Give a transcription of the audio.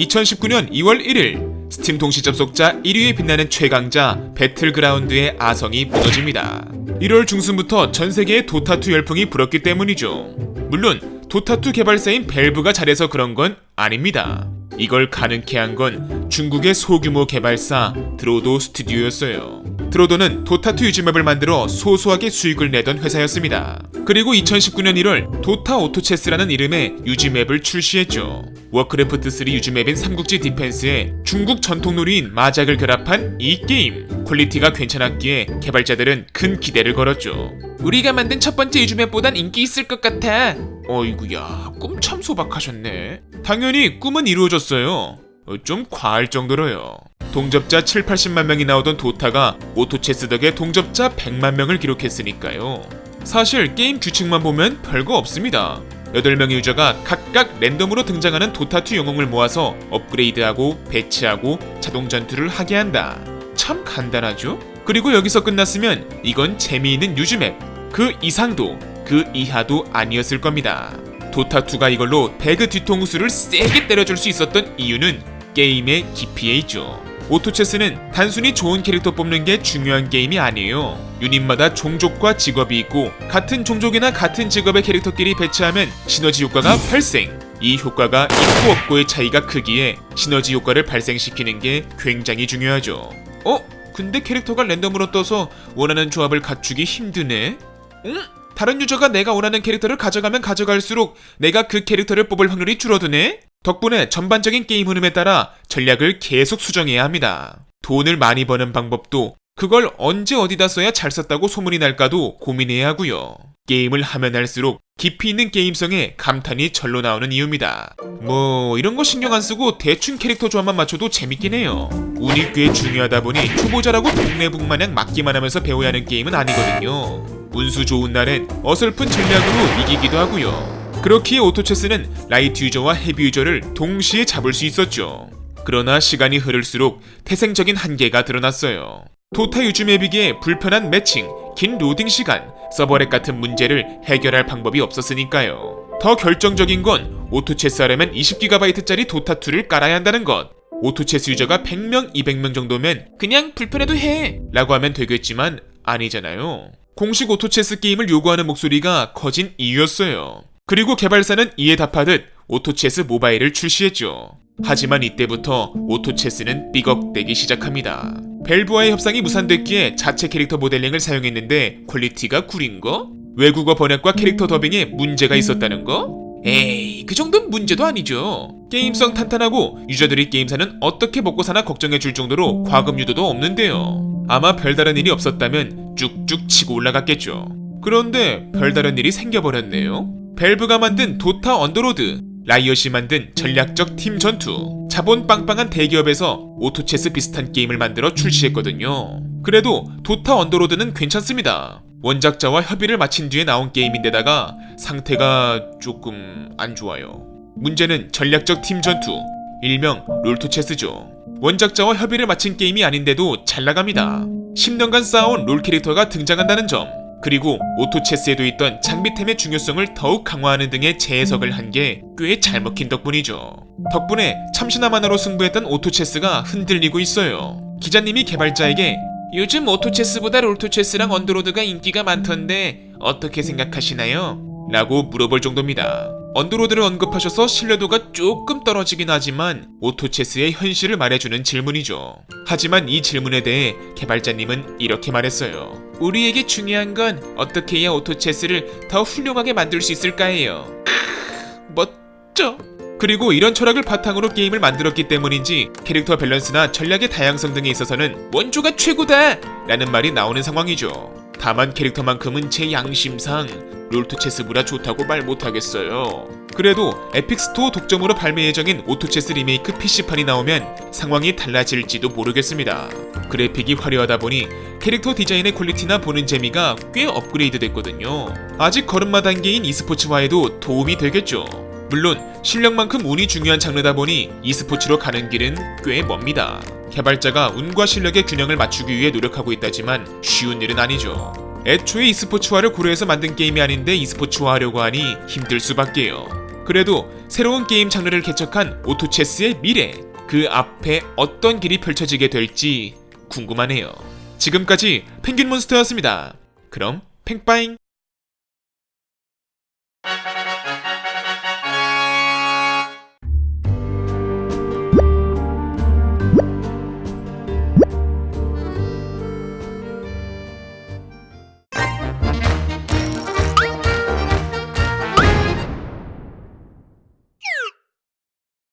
2019년 2월 1일 스팀 동시 접속자 1위에 빛나는 최강자 배틀그라운드의 아성이 무너집니다. 1월 중순부터 전 세계에 도타2 열풍이 불었기 때문이죠. 물론 도타2 개발사인 밸브가 잘해서 그런 건 아닙니다. 이걸 가능케 한 건 중국의 소규모 개발사 드로도 스튜디오였어요. 드로도는 도타2 유즈맵을 만들어 소소하게 수익을 내던 회사였습니다. 그리고 2019년 1월 도타 오토체스라는 이름의 유즈맵을 출시했죠. 워크래프트3 유즈맵인 삼국지 디펜스에 중국 전통놀이인 마작을 결합한 이 게임. 퀄리티가 괜찮았기에 개발자들은 큰 기대를 걸었죠. 우리가 만든 첫 번째 유즈맵보단 인기 있을 것 같아. 어이구야, 꿈 참 소박하셨네. 당연히 꿈은 이루어졌어요. 어, 좀 과할 정도로요. 동접자 7, 80만 명이 나오던 도타가 오토체스 덕에 동접자 100만 명을 기록했으니까요. 사실 게임 규칙만 보면 별거 없습니다. 8명의 유저가 각각 랜덤으로 등장하는 도타2 영웅을 모아서 업그레이드하고 배치하고 자동 전투를 하게 한다. 참 간단하죠? 그리고 여기서 끝났으면 이건 재미있는 유즈맵. 그 이상도 그 이하도 아니었을 겁니다. 도타2가 이걸로 배그 뒤통수를 세게 때려줄 수 있었던 이유는 게임의 깊이에 있죠. 오토체스는 단순히 좋은 캐릭터 뽑는 게 중요한 게임이 아니에요. 유닛마다 종족과 직업이 있고 같은 종족이나 같은 직업의 캐릭터끼리 배치하면 시너지 효과가 발생. 이 효과가 있고 없고의 차이가 크기에 시너지 효과를 발생시키는 게 굉장히 중요하죠. 어? 근데 캐릭터가 랜덤으로 떠서 원하는 조합을 갖추기 힘드네? 응? 다른 유저가 내가 원하는 캐릭터를 가져가면 가져갈수록 내가 그 캐릭터를 뽑을 확률이 줄어드네? 덕분에 전반적인 게임 흐름에 따라 전략을 계속 수정해야 합니다. 돈을 많이 버는 방법도 그걸 언제 어디다 써야 잘 썼다고 소문이 날까도 고민해야 하고요. 게임을 하면 할수록 깊이 있는 게임성에 감탄이 절로 나오는 이유입니다. 뭐 이런 거 신경 안 쓰고 대충 캐릭터 조합만 맞춰도 재밌긴 해요. 운이 꽤 중요하다 보니 초보자라고 동네북 마냥 맞기만 하면서 배워야 하는 게임은 아니거든요. 운수 좋은 날엔 어설픈 전략으로 이기기도 하고요. 그렇기에 오토체스는 라이트 유저와 헤비 유저를 동시에 잡을 수 있었죠. 그러나 시간이 흐를수록 태생적인 한계가 드러났어요. 도타 유즈 맵이기에 불편한 매칭, 긴 로딩 시간, 서버렉 같은 문제를 해결할 방법이 없었으니까요. 더 결정적인 건 오토체스 하려면 20GB짜리 도타2를 깔아야 한다는 것. 오토체스 유저가 100명, 200명 정도면 그냥 불편해도 해! 라고 하면 되겠지만 아니잖아요. 공식 오토체스 게임을 요구하는 목소리가 커진 이유였어요. 그리고 개발사는 이에 답하듯 오토체스 모바일을 출시했죠. 하지만 이때부터 오토체스는 삐걱대기 시작합니다. 밸브와의 협상이 무산됐기에 자체 캐릭터 모델링을 사용했는데 퀄리티가 구린 거? 외국어 번역과 캐릭터 더빙에 문제가 있었다는 거? 에이, 그 정도는 문제도 아니죠. 게임성 탄탄하고 유저들이 게임사는 어떻게 먹고 사나 걱정해줄 정도로 과금 유도도 없는데요. 아마 별다른 일이 없었다면 쭉쭉 치고 올라갔겠죠. 그런데 별다른 일이 생겨버렸네요. 밸브가 만든 도타 언더로드, 라이엇이 만든 전략적 팀 전투, 자본 빵빵한 대기업에서 오토체스 비슷한 게임을 만들어 출시했거든요. 그래도 도타 언더로드는 괜찮습니다. 원작자와 협의를 마친 뒤에 나온 게임인데다가 상태가 조금 안 좋아요. 문제는 전략적 팀 전투, 일명 롤토체스죠. 원작자와 협의를 마친 게임이 아닌데도 잘 나갑니다. 10년간 쌓아온 롤 캐릭터가 등장한다는 점, 그리고 오토체스에도 있던 장비템의 중요성을 더욱 강화하는 등의 재해석을 한 게 꽤 잘 먹힌 덕분이죠. 덕분에 참신함 하나로 승부했던 오토체스가 흔들리고 있어요. 기자님이 개발자에게 요즘 오토체스보다 롤토체스랑 언더로드가 인기가 많던데 어떻게 생각하시나요? 라고 물어볼 정도입니다. 언더로드를 언급하셔서 신뢰도가 조금 떨어지긴 하지만 오토체스의 현실을 말해주는 질문이죠. 하지만 이 질문에 대해 개발자님은 이렇게 말했어요. 우리에게 중요한 건 어떻게 해야 오토체스를 더 훌륭하게 만들 수 있을까예요. 멋져. 그리고 이런 철학을 바탕으로 게임을 만들었기 때문인지 캐릭터 밸런스나 전략의 다양성 등에 있어서는 원조가 최고다! 라는 말이 나오는 상황이죠. 다만 캐릭터만큼은 제 양심상 롤토체스보다 좋다고 말 못하겠어요. 그래도 에픽 스토어 독점으로 발매 예정인 오토체스 리메이크 PC판이 나오면 상황이 달라질지도 모르겠습니다. 그래픽이 화려하다 보니 캐릭터 디자인의 퀄리티나 보는 재미가 꽤 업그레이드 됐거든요. 아직 걸음마 단계인 e스포츠화에도 도움이 되겠죠. 물론 실력만큼 운이 중요한 장르다 보니 e스포츠로 가는 길은 꽤 멉니다. 개발자가 운과 실력의 균형을 맞추기 위해 노력하고 있다지만 쉬운 일은 아니죠. 애초에 e스포츠화를 고려해서 만든 게임이 아닌데 e스포츠화 하려고 하니 힘들 수밖에요. 그래도 새로운 게임 장르를 개척한 오토체스의 미래, 그 앞에 어떤 길이 펼쳐지게 될지 궁금하네요. 지금까지 펭귄몬스터였습니다. 그럼 팽빠잉!